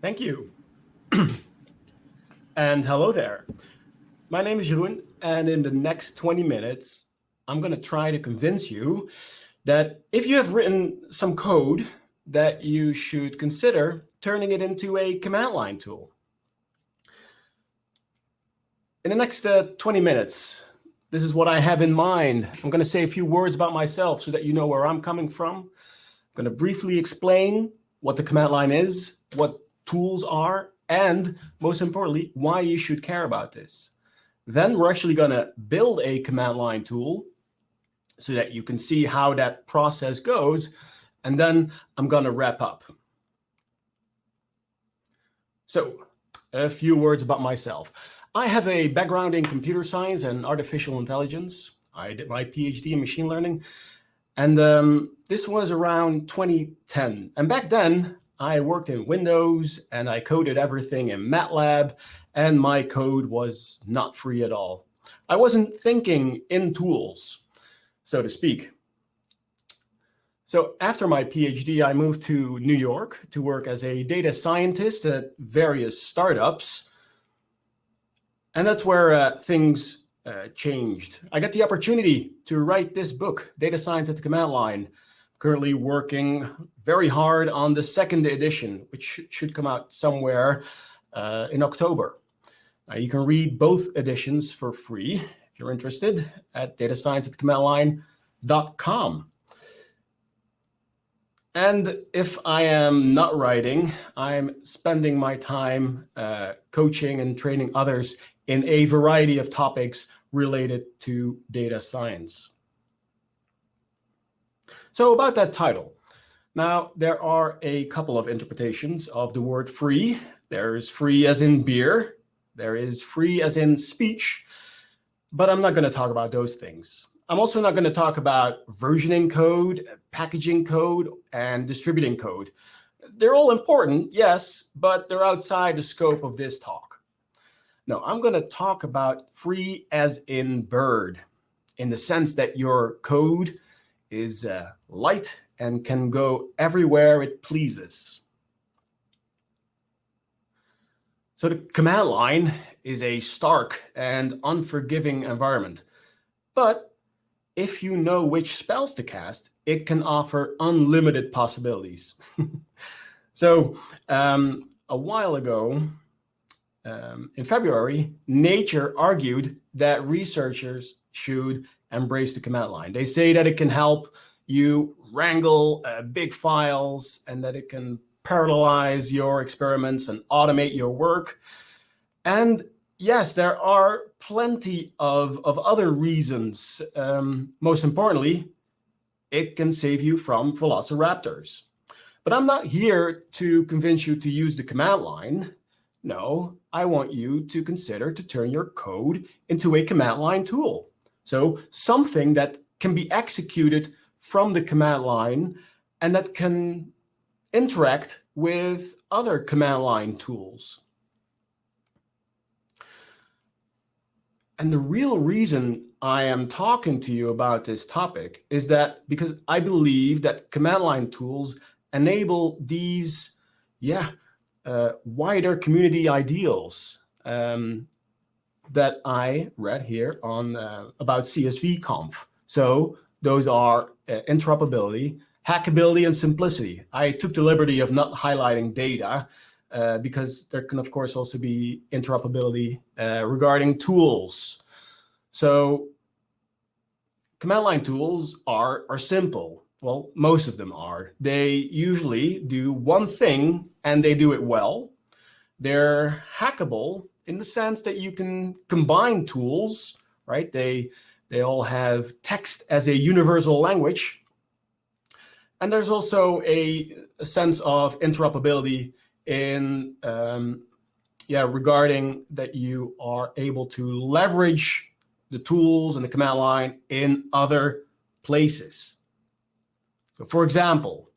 Thank you. and hello there. My name is Jeroen, and in the next 20 minutes, I'm going to try to convince you that if you have written some code, that you should consider turning it into a command line tool. In the next uh, 20 minutes, this is what I have in mind. I'm going to say a few words about myself so that you know where I'm coming from. I'm going to briefly explain what the command line is, what tools are, and most importantly, why you should care about this. Then we're actually going to build a command line tool so that you can see how that process goes. And then I'm going to wrap up. So a few words about myself. I have a background in computer science and artificial intelligence. I did my PhD in machine learning. And um, this was around 2010. And back then, I worked in Windows and I coded everything in MATLAB and my code was not free at all. I wasn't thinking in tools, so to speak. So after my PhD, I moved to New York to work as a data scientist at various startups. And that's where uh, things uh, changed. I got the opportunity to write this book, Data Science at the Command Line, currently working very hard on the second edition, which should come out somewhere uh, in October. Uh, you can read both editions for free if you're interested at datascience@commandline.com. And if I am not writing, I'm spending my time uh, coaching and training others in a variety of topics related to data science. So about that title. Now, there are a couple of interpretations of the word free. There's free as in beer, there is free as in speech, but I'm not going to talk about those things. I'm also not going to talk about versioning code, packaging code, and distributing code. They're all important, yes, but they're outside the scope of this talk. No, I'm going to talk about free as in bird, in the sense that your code is uh, light and can go everywhere it pleases. So the command line is a stark and unforgiving environment. But if you know which spells to cast, it can offer unlimited possibilities. so um, a while ago, um, in February, Nature argued that researchers should embrace the command line. They say that it can help you wrangle uh, big files and that it can parallelize your experiments and automate your work. And yes, there are plenty of, of other reasons. Um, most importantly, it can save you from velociraptors. But I'm not here to convince you to use the command line. No, I want you to consider to turn your code into a command line tool. So something that can be executed from the command line and that can interact with other command line tools. And the real reason I am talking to you about this topic is that because I believe that command line tools enable these, yeah, uh, wider community ideals um, that I read here on uh, about CSV conf. So those are uh, interoperability, hackability, and simplicity. I took the liberty of not highlighting data uh, because there can, of course, also be interoperability uh, regarding tools. So command line tools are, are simple. Well, most of them are. They usually do one thing and they do it well. They're hackable in the sense that you can combine tools, right? They, they all have text as a universal language. And there's also a, a sense of interoperability in um, yeah, regarding that you are able to leverage the tools and the command line in other places. So for example,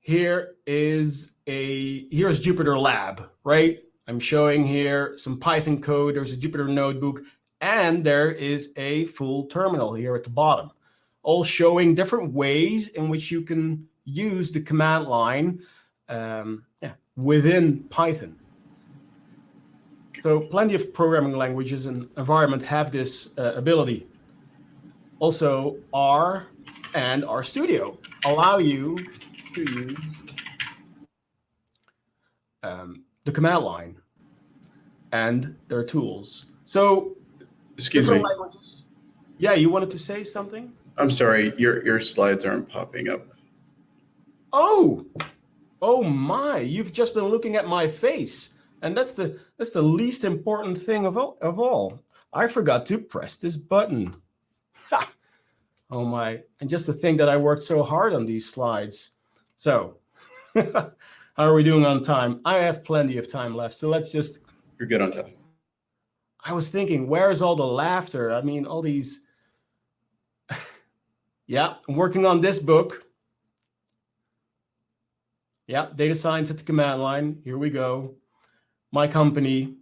here is a, here's Jupyter Lab, right? I'm showing here some Python code. There's a Jupyter notebook and there is a full terminal here at the bottom, all showing different ways in which you can use the command line um, yeah, within Python. So plenty of programming languages and environment have this uh, ability. Also, R and RStudio allow you to use um, the command line and their tools. So, excuse me. Languages. Yeah, you wanted to say something? I'm sorry, your your slides aren't popping up. Oh, oh my! You've just been looking at my face, and that's the that's the least important thing of all. Of all, I forgot to press this button. Ha! Oh my! And just to think that I worked so hard on these slides. So, how are we doing on time? I have plenty of time left, so let's just. You're good on time. I was thinking, where's all the laughter? I mean, all these. yeah, I'm working on this book. Yeah, data science at the command line. Here we go. My company,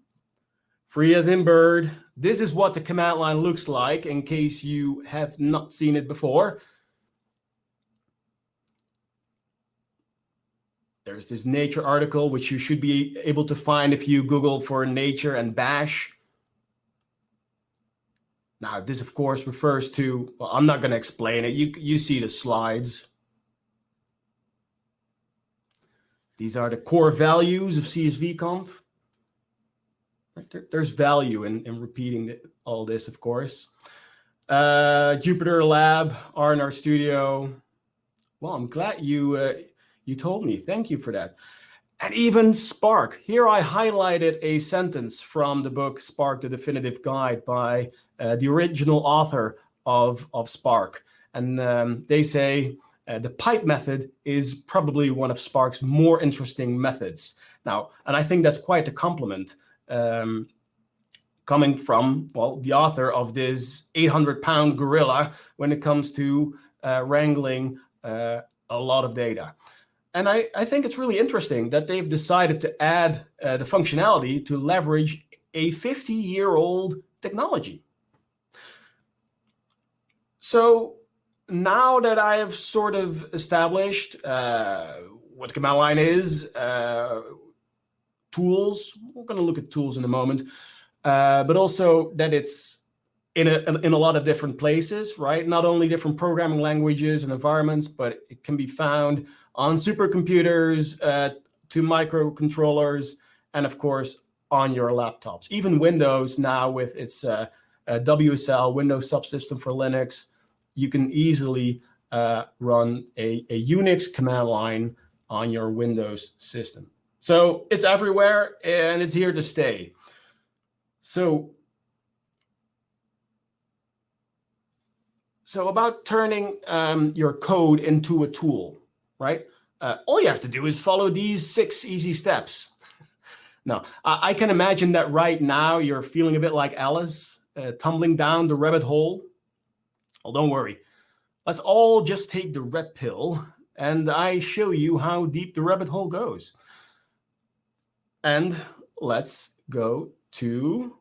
free as in bird. This is what the command line looks like in case you have not seen it before. There's this Nature article, which you should be able to find if you Google for Nature and Bash. Now, this, of course, refers to, well, I'm not going to explain it. You, you see the slides. These are the core values of CSVConf. There, there's value in, in repeating all this, of course. Uh, Jupyter Lab, R and RStudio. Well, I'm glad you uh, you told me. Thank you for that. And even Spark. Here I highlighted a sentence from the book Spark, the Definitive Guide by uh, the original author of, of Spark. And um, they say, uh, the pipe method is probably one of Spark's more interesting methods. Now, and I think that's quite a compliment um, coming from, well, the author of this 800 pound gorilla when it comes to uh, wrangling uh, a lot of data. And I, I think it's really interesting that they've decided to add uh, the functionality to leverage a 50 year old technology. So now that I have sort of established uh, what command line is, uh, tools, we're going to look at tools in a moment, uh, but also that it's in a, in a lot of different places, right? Not only different programming languages and environments, but it can be found on supercomputers, uh, to microcontrollers, and of course, on your laptops. Even Windows now with its uh, uh, WSL, Windows Subsystem for Linux, you can easily uh, run a, a Unix command line on your Windows system. So it's everywhere and it's here to stay. So, so about turning um, your code into a tool, right? Uh, all you have to do is follow these six easy steps. now, I, I, can imagine that right now you're feeling a bit like Alice, uh, tumbling down the rabbit hole well, don't worry. Let's all just take the red pill and I show you how deep the rabbit hole goes. And let's go to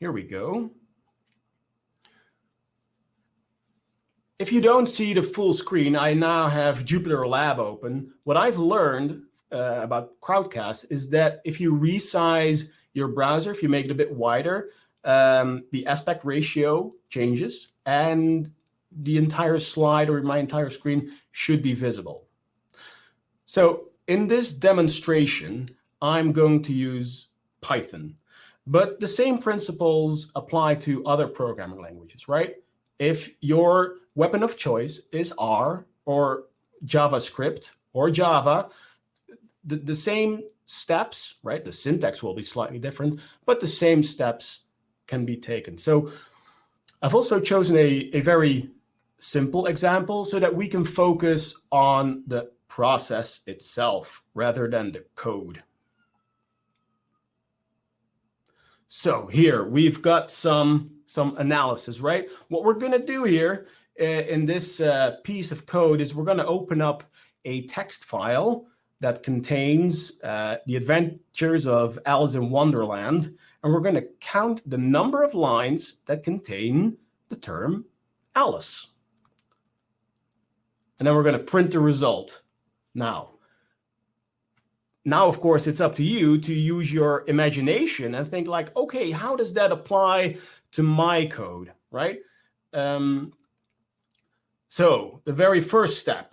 Here we go. If you don't see the full screen, I now have Jupyter Lab open. What I've learned uh, about Crowdcast is that if you resize your browser, if you make it a bit wider, um, the aspect ratio changes and the entire slide or my entire screen should be visible. So in this demonstration, I'm going to use Python, but the same principles apply to other programming languages, right? If your weapon of choice is R or JavaScript or Java, the, the same steps, right? The syntax will be slightly different, but the same steps can be taken. So I've also chosen a, a very simple example so that we can focus on the process itself rather than the code. So here we've got some, some analysis, right? What we're going to do here in this uh, piece of code is we're going to open up a text file that contains uh, the adventures of Alice in Wonderland. And we're going to count the number of lines that contain the term Alice. and then we're going to print the result now. Now, of course, it's up to you to use your imagination and think like, okay, how does that apply to my code, right? Um, so the very first step,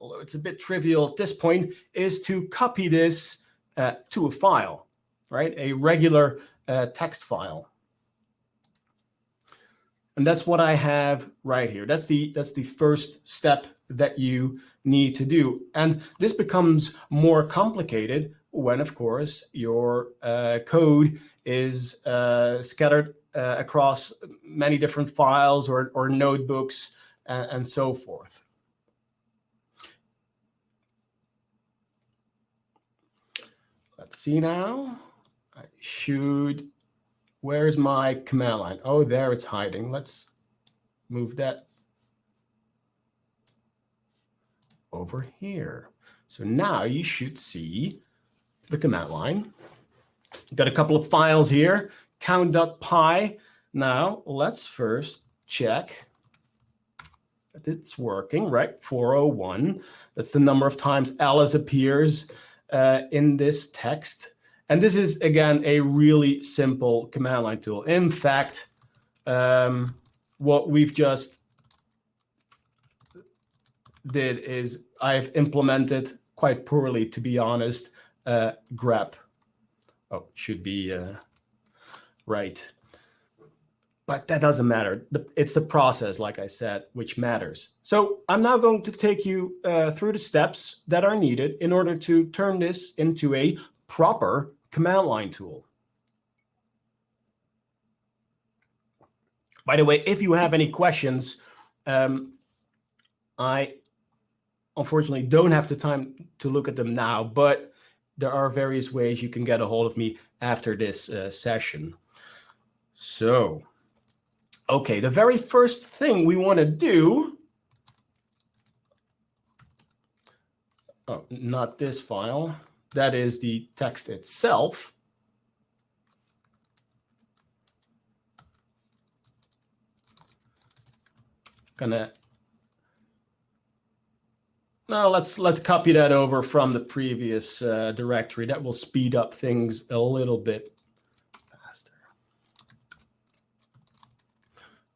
although it's a bit trivial at this point, is to copy this uh, to a file, right? A regular uh, text file. And that's what I have right here. That's the that's the first step that you need to do. And this becomes more complicated when, of course, your uh, code is uh, scattered uh, across many different files or, or notebooks and, and so forth. Let's see now. I should, where's my command line? Oh, there it's hiding. Let's move that over here. So now you should see the command line. Got a couple of files here, count.py. Now let's first check it's working, right? 401. That's the number of times Alice appears uh, in this text. And this is, again, a really simple command line tool. In fact, um, what we've just did is I've implemented quite poorly, to be honest, uh, grep. Oh, should be uh, right. But that doesn't matter. It's the process, like I said, which matters. So I'm now going to take you uh, through the steps that are needed in order to turn this into a proper command line tool. By the way, if you have any questions, um, I unfortunately don't have the time to look at them now, but there are various ways you can get a hold of me after this uh, session. So, okay, the very first thing we want to do, oh, not this file, that is the text itself. Gonna no, let's let's copy that over from the previous uh, directory. That will speed up things a little bit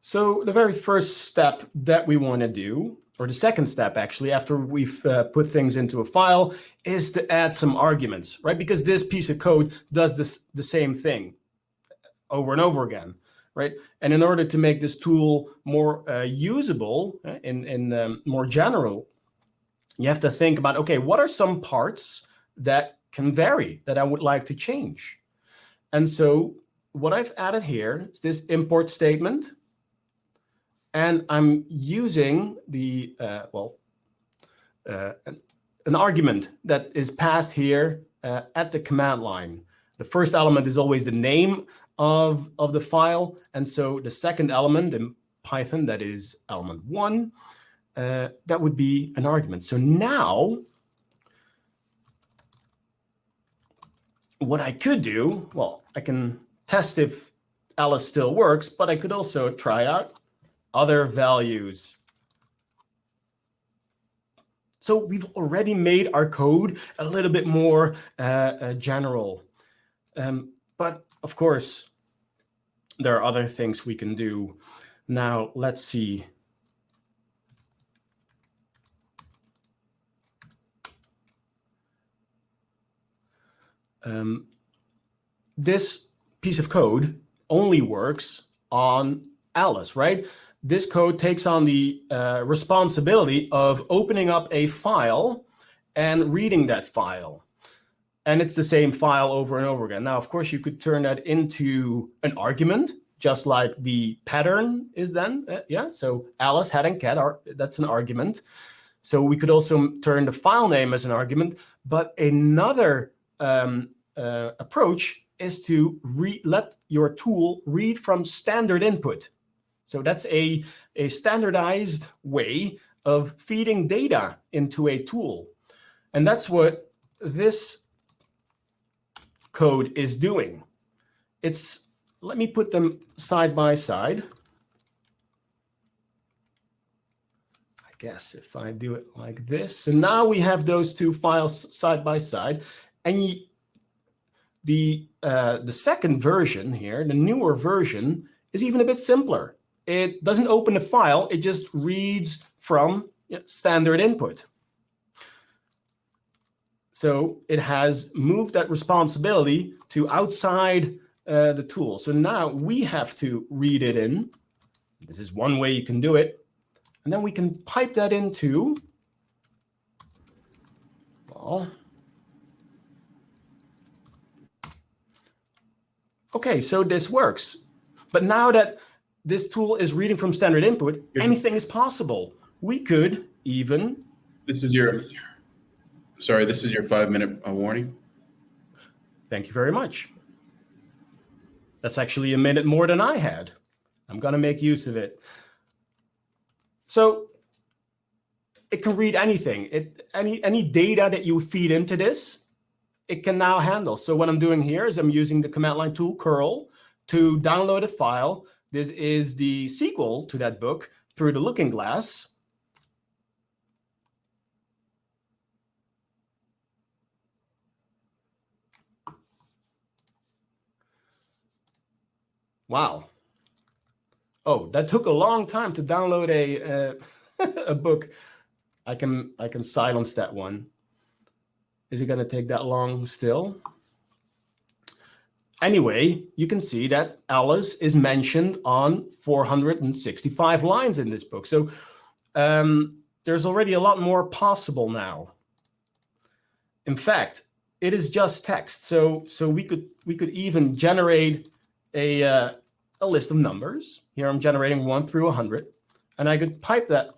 So the very first step that we want to do, or the second step actually, after we've uh, put things into a file, is to add some arguments, right? Because this piece of code does this the same thing over and over again, right? And in order to make this tool more uh, usable uh, in in um, more general you have to think about, okay, what are some parts that can vary that I would like to change? And so what I've added here is this import statement. And I'm using the, uh, well, uh, an, argument that is passed here uh, at the command line. The first element is always the name of, of the file. And so the second element in Python, that is element one, uh, that would be an argument. So now what I could do, well, I can test if Alice still works, but I could also try out other values. So we've already made our code a little bit more uh, uh, general. Um, but of course, there are other things we can do. Now, let's see. um, this piece of code only works on Alice, right? This code takes on the uh, responsibility of opening up a file and reading that file. And it's the same file over and over again. Now, of course, you could turn that into an argument, just like the pattern is then. Uh, yeah, so Alice, head and cat, are, that's an argument. So we could also turn the file name as an argument. But another um, uh, approach is to let your tool read from standard input. So that's a, a standardized way of feeding data into a tool. And that's what this code is doing. It's, let me put them side by side. I guess if I do it like this, so now we have those two files side by side, and you, the uh, the second version here, the newer version, is even a bit simpler. It doesn't open a file; it just reads from standard input. So it has moved that responsibility to outside uh, the tool. So now we have to read it in. This is one way you can do it. And then we can pipe that into, well, okay, so this works. But now that this tool is reading from standard input, anything is possible. We could even. This is your Sorry, this is your five minute uh, warning. Thank you very much. That's actually a minute more than I had. I'm going to make use of it. So it can read anything. It, any, any data that you feed into this, it can now handle. So what I'm doing here is I'm using the command line tool curl to download a file. This is the sequel to that book through the looking glass. Wow. Oh, that took a long time to download a uh, a book. I can I can silence that one. Is it going to take that long still? Anyway, you can see that Alice is mentioned on 465 lines in this book. So um, there's already a lot more possible now. In fact, it is just text. So so we could we could even generate a uh, a list of numbers. Here I'm generating one through 100, and I could pipe that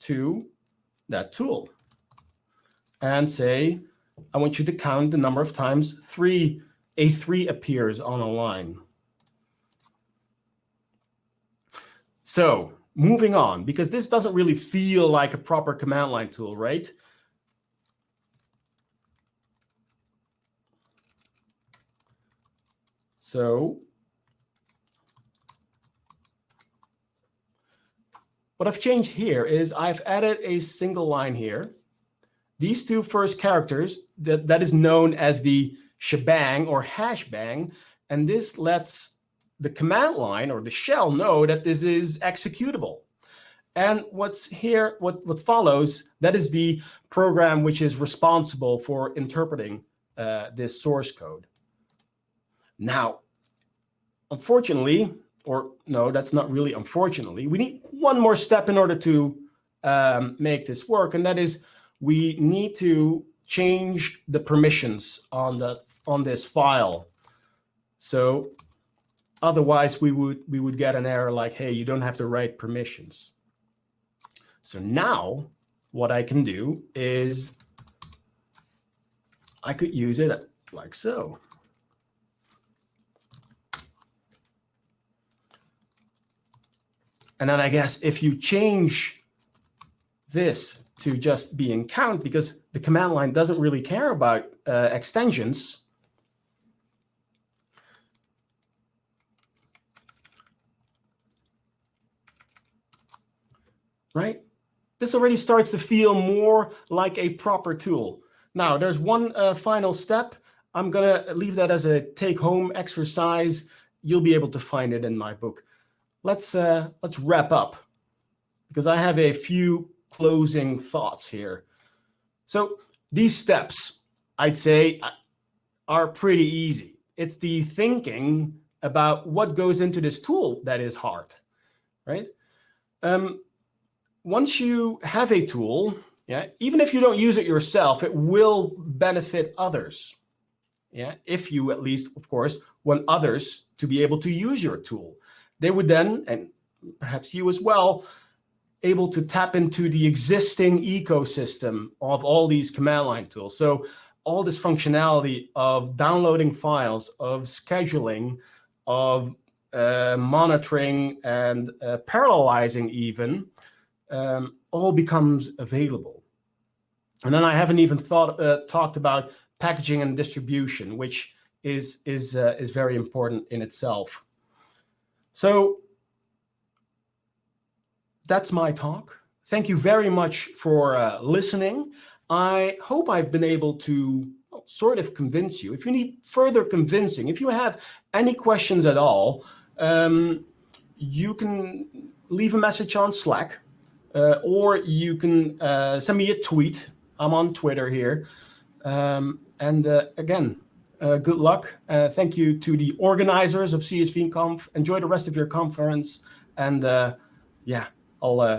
to that tool and say, I want you to count the number of times three a3 appears on a line. So moving on, because this doesn't really feel like a proper command line tool, right? So what I've changed here is I've added a single line here. These two first characters, that, that is known as the shebang or hash bang, and this lets the command line or the shell know that this is executable. And what's here, what, what follows, that is the program which is responsible for interpreting uh, this source code. Now, unfortunately, or no, that's not really unfortunately. We need one more step in order to um, make this work, and that is we need to change the permissions on the on this file. So otherwise we would we would get an error like, hey, you don't have the right permissions. So now what I can do is I could use it like so. And then I guess if you change this to just being count, because the command line doesn't really care about uh, extensions, right? This already starts to feel more like a proper tool. Now, there's one uh, final step. I'm going to leave that as a take-home exercise. You'll be able to find it in my book let's uh, let's wrap up because I have a few closing thoughts here. So these steps, I'd say, uh, are pretty easy. It's the thinking about what goes into this tool that is hard, right? Um, once you have a tool, yeah, even if you don't use it yourself, it will benefit others. Yeah, if you at least, of course, want others to be able to use your tool they would then, and perhaps you as well, able to tap into the existing ecosystem of all these command line tools. So all this functionality of downloading files, of scheduling, of uh, monitoring and uh, parallelizing even, um, all becomes available. And then I haven't even thought uh, talked about packaging and distribution, which is is uh, is very important in itself. So that's my talk. thank you very much for uh, listening. I hope I've been able to sort of convince you. If you need further convincing, if you have any questions at all, um, you can leave a message on Slack, uh, or you can uh, send me a tweet. I'm on Twitter here. Um, and uh, again, uh, good luck. Uh, thank you to the organizers of CSV Conf. Enjoy the rest of your conference. And uh, yeah, I'll